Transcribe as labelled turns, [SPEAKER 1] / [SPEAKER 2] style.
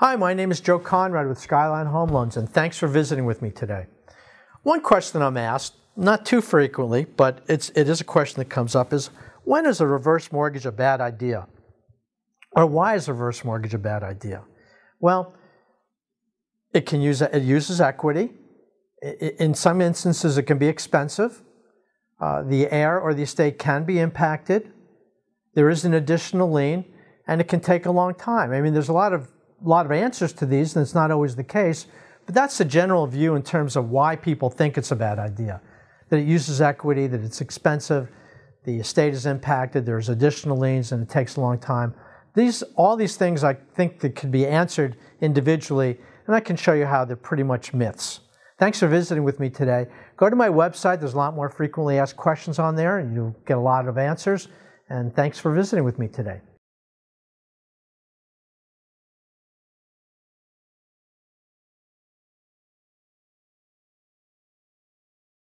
[SPEAKER 1] Hi, my name is Joe Conrad with Skyline Home Loans, and thanks for visiting with me today. One question I'm asked, not too frequently, but it's, it is a question that comes up, is when is a reverse mortgage a bad idea? Or why is a reverse mortgage a bad idea? Well, it can use it uses equity. In some instances, it can be expensive. Uh, the heir or the estate can be impacted. There is an additional lien, and it can take a long time. I mean, there's a lot of lot of answers to these, and it's not always the case. But that's the general view in terms of why people think it's a bad idea. That it uses equity, that it's expensive, the estate is impacted, there's additional liens, and it takes a long time. These, all these things I think that could be answered individually, and I can show you how they're pretty much myths. Thanks for visiting with me today. Go to my website, there's a lot more frequently asked questions on there, and you'll get a lot of answers. And thanks for visiting with me today.